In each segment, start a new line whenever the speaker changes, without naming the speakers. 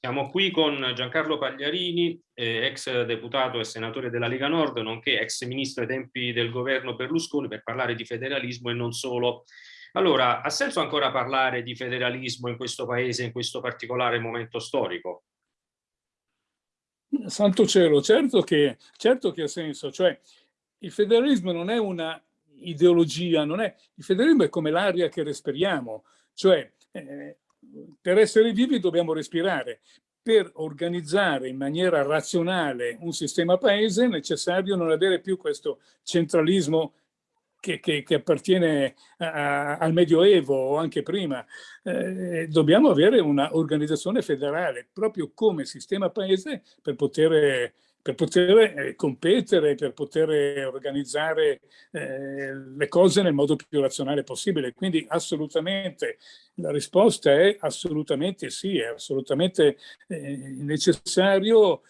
Siamo qui con Giancarlo Pagliarini, eh, ex deputato e senatore della Lega Nord, nonché ex ministro ai tempi del governo Berlusconi, per parlare di federalismo e non solo. Allora, ha senso ancora parlare di federalismo in questo paese, in questo particolare momento storico?
Santo cielo, certo che, certo che ha senso, cioè il federalismo non è una ideologia, non è, il federalismo è come l'aria che respiriamo, cioè eh, per essere vivi dobbiamo respirare. Per organizzare in maniera razionale un sistema paese è necessario non avere più questo centralismo che, che, che appartiene a, al Medioevo o anche prima. Eh, dobbiamo avere un'organizzazione federale proprio come sistema paese per poter per poter eh, competere, per poter organizzare eh, le cose nel modo più razionale possibile. Quindi assolutamente la risposta è assolutamente sì, è assolutamente eh, necessario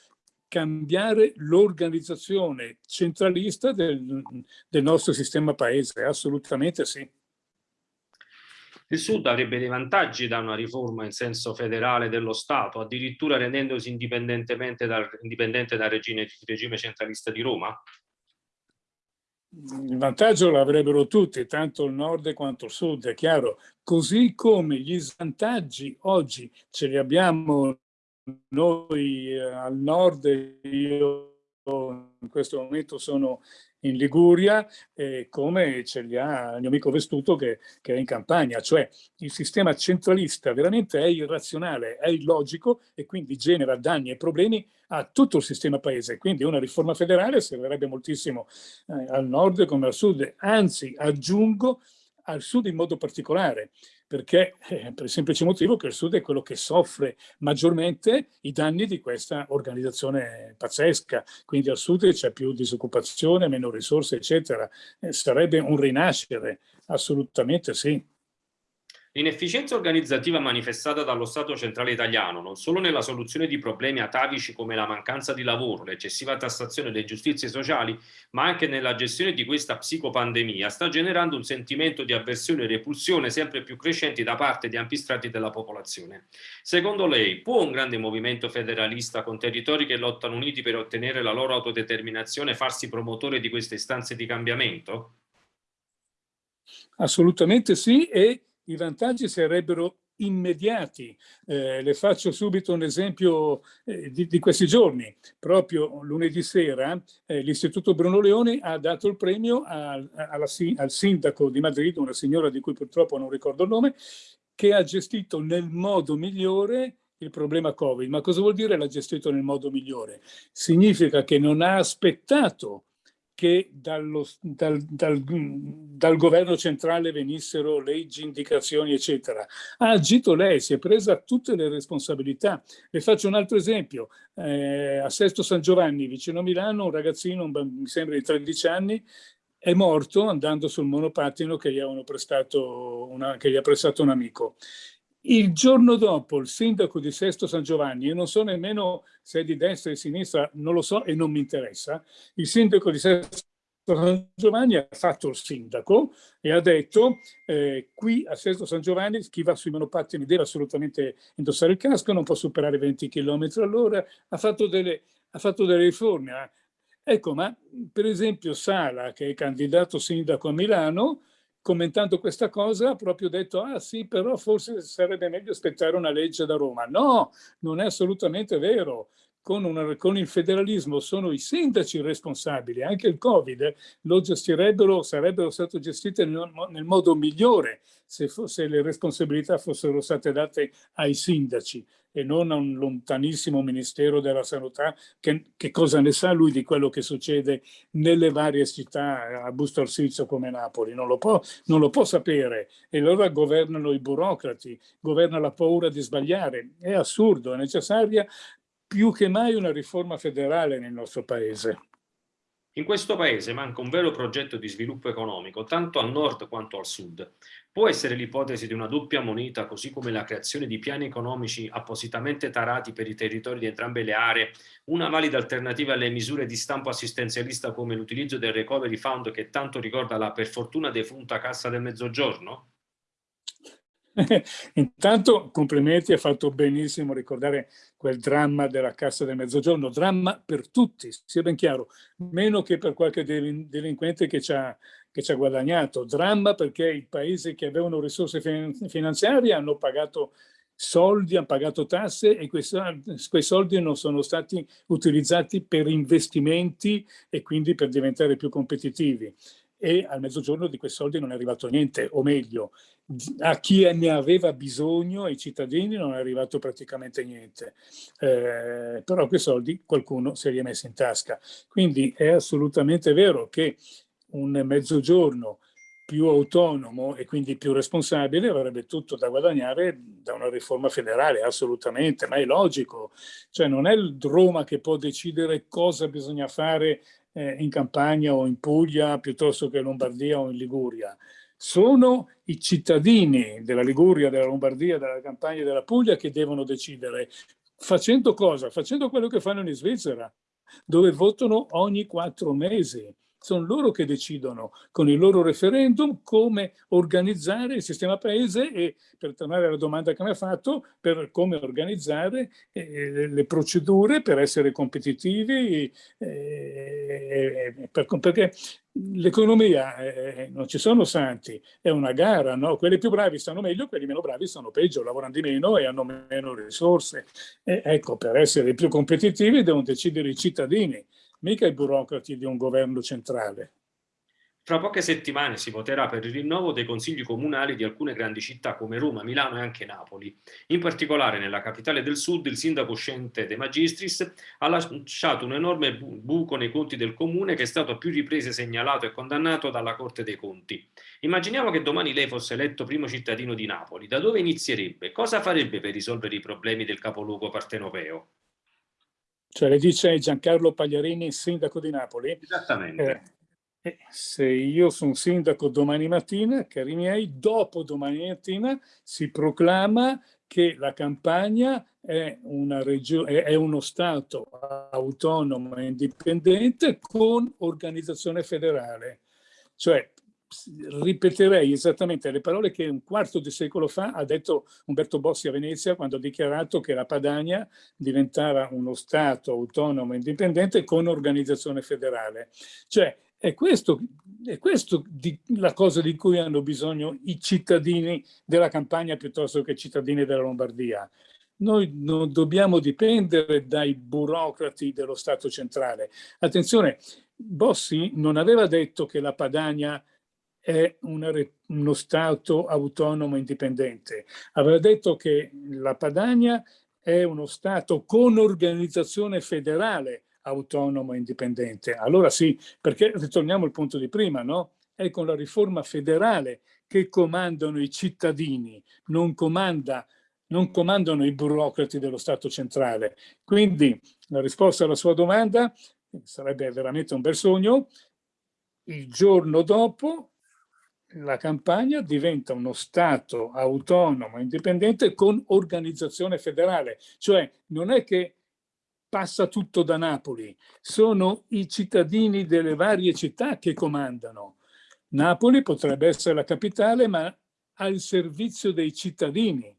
cambiare l'organizzazione centralista del, del nostro sistema paese, assolutamente sì.
Il Sud avrebbe dei vantaggi da una riforma in senso federale dello Stato, addirittura rendendosi indipendentemente dal, indipendente dal regime, regime centralista di Roma?
Il vantaggio l'avrebbero tutti, tanto il nord quanto il sud, è chiaro. Così come gli svantaggi oggi ce li abbiamo noi eh, al nord, io in questo momento sono in Liguria, eh, come ce li ha il mio amico Vestuto che, che, è in campagna. Cioè il sistema centralista veramente è irrazionale, è illogico e quindi genera danni e problemi a tutto il sistema paese. Quindi una riforma federale servirebbe moltissimo eh, al nord come al sud. Anzi, aggiungo al sud in modo particolare perché eh, per il semplice motivo che il Sud è quello che soffre maggiormente i danni di questa organizzazione pazzesca, quindi al Sud c'è più disoccupazione, meno risorse, eccetera. Eh, sarebbe un rinascere, assolutamente sì.
L'inefficienza organizzativa manifestata dallo Stato centrale italiano, non solo nella soluzione di problemi atavici come la mancanza di lavoro, l'eccessiva tassazione delle giustizie sociali, ma anche nella gestione di questa psicopandemia, sta generando un sentimento di avversione e repulsione sempre più crescenti da parte di ampi strati della popolazione. Secondo lei, può un grande movimento federalista con territori che lottano uniti per ottenere la loro autodeterminazione farsi promotore di queste istanze di cambiamento?
Assolutamente sì e i vantaggi sarebbero immediati. Eh, le faccio subito un esempio eh, di, di, questi giorni. Proprio lunedì sera eh, l'Istituto Bruno Leoni ha dato il premio al, alla, al sindaco di Madrid, una signora di cui purtroppo non ricordo il nome, che ha gestito nel modo migliore il problema Covid. Ma cosa vuol dire l'ha gestito nel modo migliore? Significa che non ha aspettato che dallo, dal, dal, dal, governo centrale venissero leggi, indicazioni, eccetera. Ha agito lei, si è presa tutte le responsabilità. Le faccio un altro esempio. Eh, a Sesto San Giovanni, vicino a Milano, un ragazzino, un, mi sembra di 13 anni, è morto andando sul monopattino che gli, una, che gli ha prestato un amico. Il giorno dopo il sindaco di Sesto San Giovanni, io non so nemmeno se è di destra o di sinistra, non lo so e non mi interessa, il sindaco di Sesto San Giovanni ha fatto il sindaco e ha detto eh, qui a Sesto San Giovanni chi va sui monopattini deve assolutamente indossare il casco, non può superare 20 km all'ora, ha, fatto delle, ha fatto delle riforme. Eh. Ecco, ma per esempio Sala, che è candidato sindaco a Milano, commentando questa cosa ha proprio detto ah sì però forse sarebbe meglio aspettare una legge da Roma. No, non è assolutamente vero. Con, una, con, il federalismo sono i sindaci responsabili, anche il Covid lo gestirebbero, sarebbero state gestite nel, nel modo migliore se, se le responsabilità fossero state date ai sindaci e non a un lontanissimo Ministero della Sanità che, che, cosa ne sa lui di quello che succede nelle varie città a Busto Arsizio come Napoli, non lo, può, non lo può sapere e allora governano i burocrati, governa la paura di sbagliare, è assurdo, è necessaria più che mai una riforma federale nel nostro paese.
In questo paese manca un vero progetto di sviluppo economico, tanto al nord quanto al sud. Può essere l'ipotesi di una doppia moneta, così come la creazione di piani economici appositamente tarati per i territori di entrambe le aree, una valida alternativa alle misure di stampo assistenzialista come l'utilizzo del Recovery Fund che tanto ricorda la per fortuna defunta Cassa del Mezzogiorno?
Intanto complimenti, ha fatto benissimo ricordare quel dramma della Cassa del Mezzogiorno, dramma per tutti, sia ben chiaro, meno che per qualche delinquente che ci ha, che ci ha guadagnato, dramma perché i paesi che avevano risorse finanziarie hanno pagato soldi, hanno pagato tasse e quei, quei soldi non sono stati utilizzati per investimenti e quindi per diventare più competitivi e al mezzogiorno di quei soldi non è arrivato niente, o meglio, a chi ne aveva bisogno, ai cittadini, non è arrivato praticamente niente. Eh, però quei soldi qualcuno se li è messi in tasca. Quindi è assolutamente vero che un mezzogiorno più autonomo e quindi più responsabile avrebbe tutto da guadagnare da una riforma federale, assolutamente, ma è logico. Cioè non è il Roma che può decidere cosa bisogna fare eh, in Campania o in Puglia piuttosto che in Lombardia o in Liguria. Sono i cittadini della Liguria, della Lombardia, della Campania e della Puglia che devono decidere. Facendo cosa? Facendo quello che fanno in Svizzera, dove votano ogni quattro mesi sono loro che decidono con il loro referendum come organizzare il sistema paese e per tornare alla domanda che mi ha fatto, per come organizzare eh, le procedure per essere competitivi, eh, per, perché l'economia eh, non ci sono santi, è una gara, no? quelli più bravi stanno meglio, quelli meno bravi stanno peggio, lavorano di meno e hanno meno risorse. ecco, per essere più competitivi devono decidere i cittadini mica i burocrati di un governo centrale.
Fra poche settimane si voterà per il rinnovo dei consigli comunali di alcune grandi città come Roma, Milano e anche Napoli. In particolare nella capitale del sud il sindaco uscente De Magistris ha lasciato un enorme buco nei conti del comune che è stato a più riprese segnalato e condannato dalla Corte dei Conti. Immaginiamo che domani lei fosse eletto primo cittadino di Napoli. Da dove inizierebbe? Cosa farebbe per risolvere i problemi del capoluogo partenopeo?
Cioè le dice Giancarlo Pagliarini, sindaco di Napoli.
Esattamente.
Eh, se io sono sindaco domani mattina, cari miei, dopo domani mattina si proclama che la campagna è, una è uno Stato autonomo e indipendente con organizzazione federale. Cioè ripeterei esattamente le parole che un quarto di secolo fa ha detto Umberto Bossi a Venezia quando ha dichiarato che la Padania diventava uno Stato autonomo e indipendente con organizzazione federale. Cioè è questo, è questo di, la cosa di cui hanno bisogno i cittadini della campagna piuttosto che i cittadini della Lombardia. Noi non dobbiamo dipendere dai burocrati dello Stato centrale. Attenzione, Bossi non aveva detto che la Padania è una, uno Stato autonomo indipendente. Aveva detto che la Padania è uno Stato con organizzazione federale autonomo indipendente. Allora sì, perché ritorniamo al punto di prima, no? È con la riforma federale che comandano i cittadini, non, comanda, non comandano i burocrati dello Stato centrale. Quindi la risposta alla sua domanda sarebbe veramente un bel sogno. Il giorno dopo la campagna diventa uno Stato autonomo, indipendente con organizzazione federale. Cioè non è che passa tutto da Napoli, sono i cittadini delle varie città che comandano. Napoli potrebbe essere la capitale, ma al servizio dei cittadini,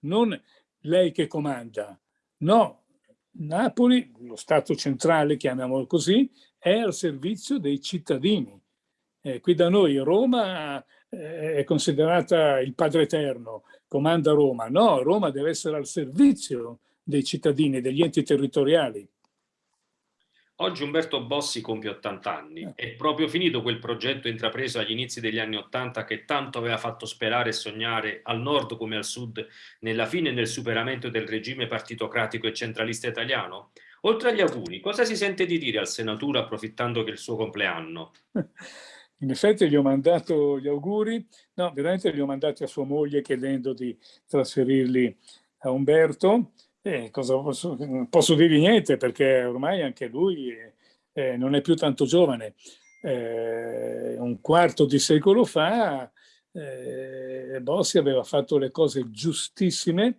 non lei che comanda. No, Napoli, lo Stato centrale, chiamiamolo così, è al servizio dei cittadini. Eh, qui da noi Roma eh, è considerata il padre eterno, comanda Roma. No, Roma deve essere al servizio dei cittadini, degli enti territoriali.
Oggi Umberto Bossi compie 80 anni. Eh. È proprio finito quel progetto intrapreso agli inizi degli anni 80 che tanto aveva fatto sperare e sognare al nord come al sud nella fine e nel superamento del regime partitocratico e centralista italiano? Oltre agli auguri, cosa si sente di dire al senatore approfittando che è il suo compleanno?
In effetti gli ho mandato gli auguri, no, veramente li ho mandati a sua moglie chiedendo di trasferirli a Umberto. E cosa posso, posso dirgli niente perché ormai anche lui eh, non è più tanto giovane. Eh, un quarto di secolo fa eh, Bossi aveva fatto le cose giustissime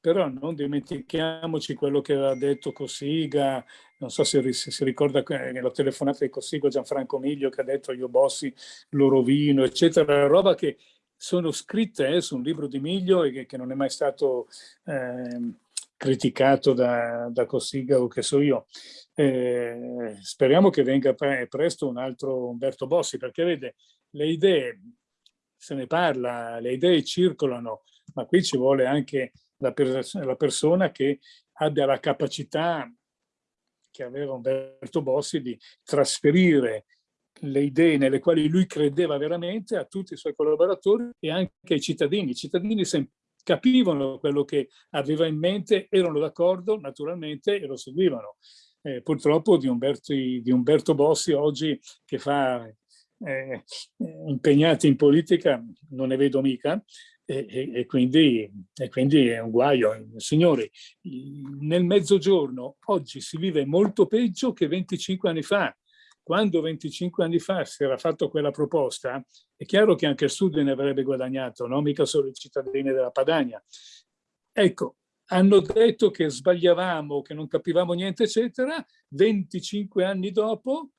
però non dimentichiamoci quello che aveva detto Cossiga, non so se, se si ricorda la telefonata di Cossiga Gianfranco Miglio che ha detto io Bossi lo rovino, eccetera, roba che sono scritte eh, su un libro di Miglio e che, che non è mai stato eh, criticato da, da Cossiga o che so io. Eh, speriamo che venga pre presto un altro Umberto Bossi, perché vede, le idee, se ne parla, le idee circolano, ma qui ci vuole anche la, pers la persona che abbia la capacità che aveva Umberto Bossi di trasferire le idee nelle quali lui credeva veramente a tutti i suoi collaboratori e anche ai cittadini. I cittadini capivano quello che aveva in mente, erano d'accordo naturalmente e lo seguivano. Eh, purtroppo di Umberto, di Umberto, Bossi oggi che fa eh, impegnati in politica non ne vedo mica e, e, e, quindi, e quindi è un guaio. Signori, nel mezzogiorno oggi si vive molto peggio che 25 anni fa quando 25 anni fa si era fatto quella proposta, è chiaro che anche il Sud ne avrebbe guadagnato, no? mica solo i cittadini della Padania. Ecco, hanno detto che sbagliavamo, che non capivamo niente, eccetera. 25 anni dopo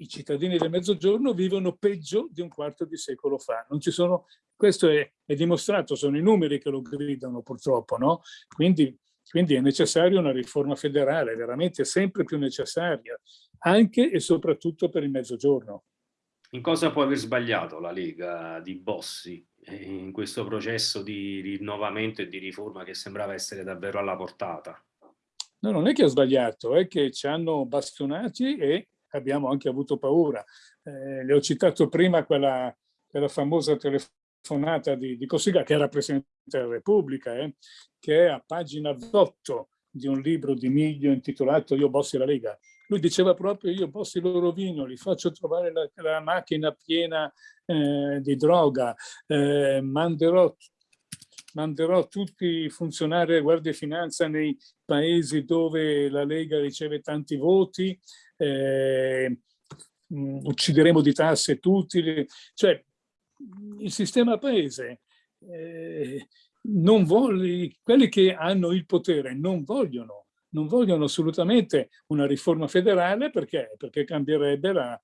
i cittadini del Mezzogiorno vivono peggio di un quarto di secolo fa. Non ci sono, questo è, è dimostrato, sono i numeri che lo gridano purtroppo, no? Quindi, quindi è necessaria una riforma federale, veramente sempre più necessaria anche e soprattutto per il mezzogiorno.
In cosa può aver sbagliato la Lega di Bossi eh, in questo processo di rinnovamento e di riforma che sembrava essere davvero alla portata?
No, non è che ha sbagliato, è che ci hanno bastonati e abbiamo anche avuto paura. Eh, le ho citato prima quella, quella famosa telefonata di, di Cossiga, che era Presidente della Repubblica, eh, che è a pagina 8 di un libro di Miglio intitolato Io Bossi la Lega. Lui diceva proprio io posso il loro vino, li faccio trovare la, la macchina piena eh, di droga, eh, manderò, manderò tutti i funzionari della Guardia di Finanza nei paesi dove la Lega riceve tanti voti, eh, uccideremo di tasse tutti, cioè il sistema paese eh, vuole, quelli che hanno il potere non vogliono non vogliono assolutamente una riforma federale perché, perché cambierebbe la,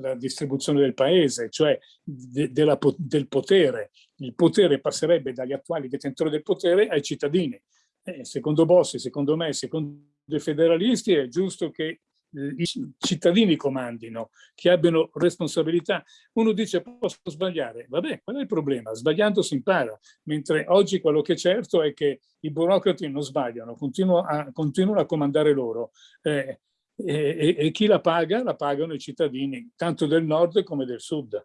la distribuzione del paese, cioè de, della, del potere. Il potere passerebbe dagli attuali detentori del potere ai cittadini. Eh, secondo Bossi, secondo me, secondo i federalisti è giusto che i cittadini comandino, che abbiano responsabilità. Uno dice posso sbagliare, vabbè, qual è il problema? Sbagliando si impara, mentre oggi quello che è certo è che i burocrati non sbagliano, continuano a, continuano a comandare loro. Eh, e, e, e chi la paga? La pagano i cittadini, tanto del nord come del sud.